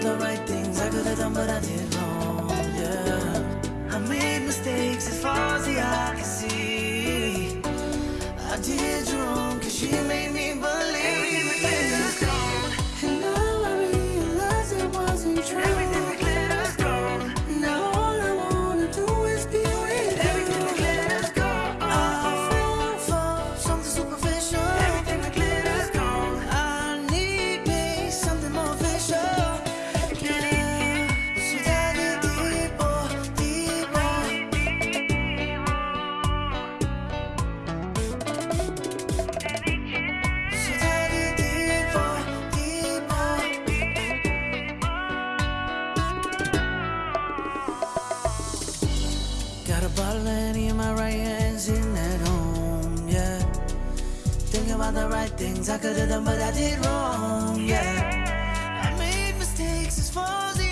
about the right things I could have done, but I did wrong. Yeah, I made mistakes as far as ballet in my right hands in at home, yeah. Thinking about the right things I could have done, but I did wrong, yeah. I made mistakes as far as